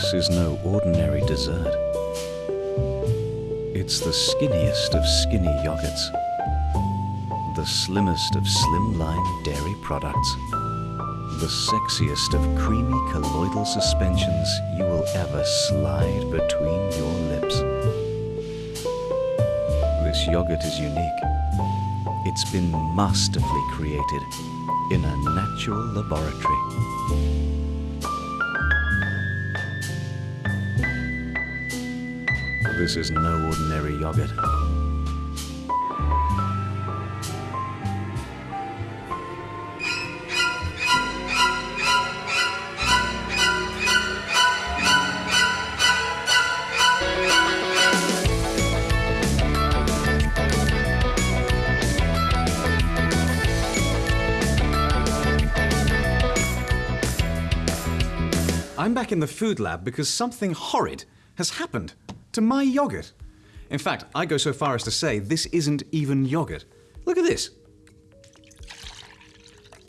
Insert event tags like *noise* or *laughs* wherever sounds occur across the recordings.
This is no ordinary dessert. It's the skinniest of skinny yogurts, the slimmest of slimline dairy products, the sexiest of creamy colloidal suspensions you will ever slide between your lips. This yogurt is unique. It's been masterfully created in a natural laboratory. This is no ordinary yogurt. I'm back in the food lab because something horrid has happened to my yogurt. In fact, I go so far as to say this isn't even yogurt. Look at this.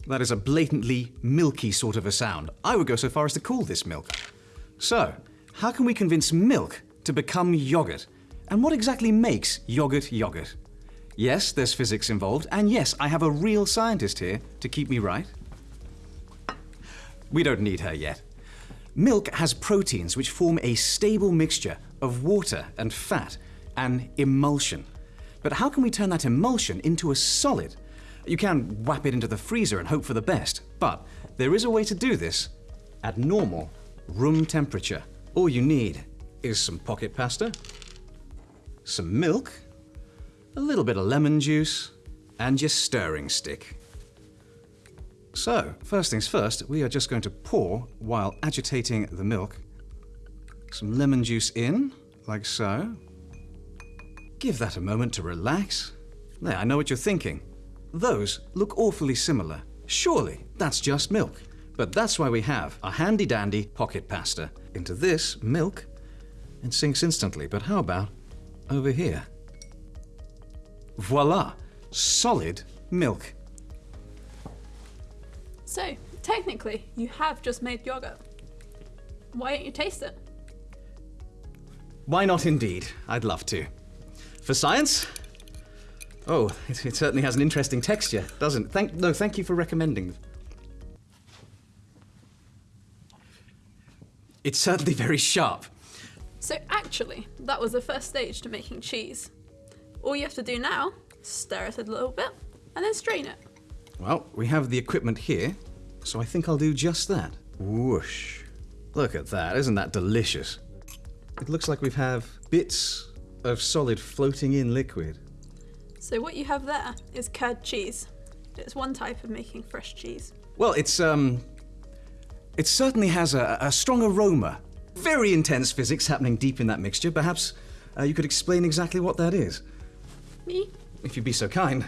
That is a blatantly milky sort of a sound. I would go so far as to call this milk. So, how can we convince milk to become yogurt? And what exactly makes yogurt yogurt? Yes, there's physics involved, and yes, I have a real scientist here to keep me right. We don't need her yet. Milk has proteins which form a stable mixture of water and fat, an emulsion. But how can we turn that emulsion into a solid? You can whap it into the freezer and hope for the best, but there is a way to do this at normal room temperature. All you need is some pocket pasta, some milk, a little bit of lemon juice, and your stirring stick. So, first things first, we are just going to pour while agitating the milk. Some lemon juice in, like so. Give that a moment to relax. There, I know what you're thinking. Those look awfully similar. Surely that's just milk. But that's why we have a handy dandy pocket pasta. Into this milk, it sinks instantly. But how about over here? Voila! Solid milk. So, technically, you have just made yogurt. Why don't you taste it? Why not indeed? I'd love to. For science? Oh, it, it certainly has an interesting texture, doesn't it? Thank, no, thank you for recommending. It's certainly very sharp. So, actually, that was the first stage to making cheese. All you have to do now is stir it a little bit and then strain it. Well, we have the equipment here, so I think I'll do just that. Whoosh. Look at that, isn't that delicious? It looks like we have have bits of solid floating in liquid. So, what you have there is curd cheese. It's one type of making fresh cheese. Well, it's um, it certainly has a, a strong aroma. Very intense physics happening deep in that mixture. Perhaps uh, you could explain exactly what that is, Me? if you'd be so kind.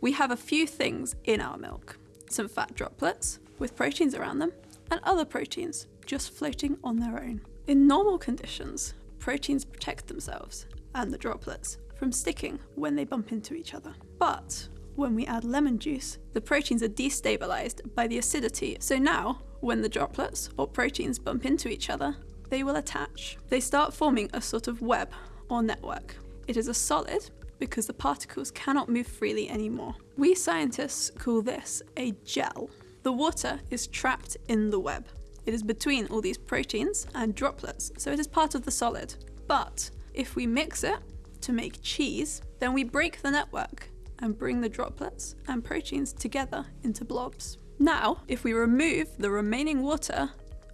We have a few things in our milk some fat droplets with proteins around them, and other proteins just floating on their own. In normal conditions, proteins protect themselves and the droplets from sticking when they bump into each other. But when we add lemon juice, the proteins are destabilized by the acidity. So now, when the droplets or proteins bump into each other, they will attach. They start forming a sort of web or network. It is a solid because the particles cannot move freely anymore. We scientists call this a gel. The water is trapped in the web. It is between all these proteins and droplets, so it is part of the solid. But if we mix it to make cheese, then we break the network and bring the droplets and proteins together into blobs. Now, if we remove the remaining water,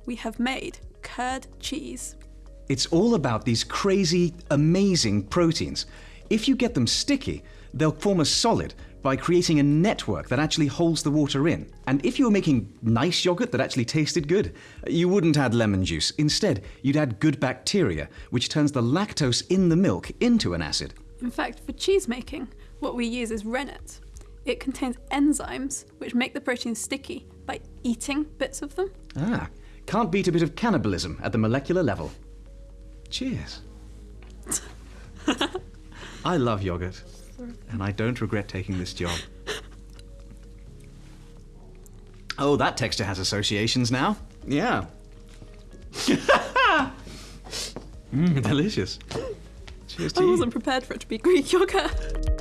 we have made curd cheese. It's all about these crazy, amazing proteins. If you get them sticky, they'll form a solid by creating a network that actually holds the water in. And if you were making nice yogurt that actually tasted good, you wouldn't add lemon juice. Instead, you'd add good bacteria, which turns the lactose in the milk into an acid. In fact, for cheese making, what we use is rennet. It contains enzymes which make the proteins sticky by eating bits of them. Ah, can't beat a bit of cannibalism at the molecular level. Cheers. I love yogurt, and I don't regret taking this job. Oh, that texture has associations now. Yeah. Mmm, *laughs* delicious. Cheers I wasn't prepared for it to be Greek yogurt.